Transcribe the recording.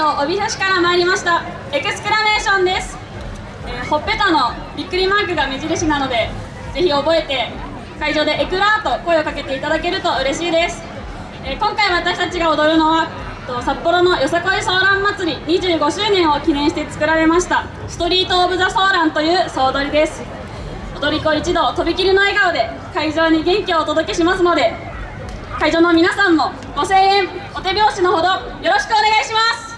道帯広市から参りました。エクスクラメーションです、えーほっぺたのびっくりマークが目印なのでぜひ覚えて会場でエクラーと声をかけていただけると嬉しいです、えー今回私たちが踊るのはと札幌のよさこいソーラン祭り25周年を記念して作られましたストリート・オブ・ザ・ソーランという総踊りです。踊り子一同とびきりの笑顔で会場に元気をお届けしますので会場の皆さんもご声援お手拍子のほどよろしくお願いします。